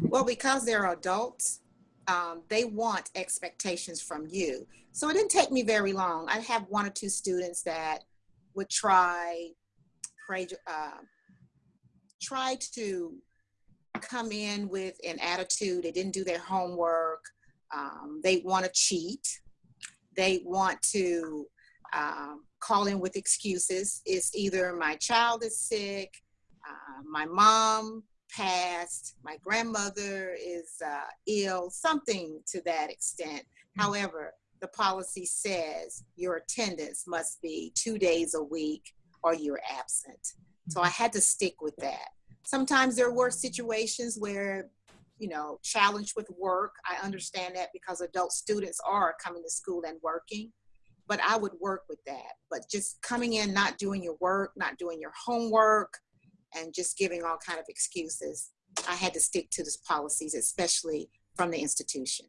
Well, because they're adults, um, they want expectations from you. So it didn't take me very long. I have one or two students that would try, pray, uh, try to come in with an attitude. They didn't do their homework. Um, they want to cheat. They want to um, call in with excuses. It's either my child is sick, uh, my mom passed, my grandmother is uh, ill, something to that extent. However, the policy says your attendance must be two days a week or you're absent. So I had to stick with that. Sometimes there were situations where, you know, challenged with work. I understand that because adult students are coming to school and working, but I would work with that. But just coming in, not doing your work, not doing your homework, and just giving all kind of excuses, I had to stick to the policies, especially from the institution.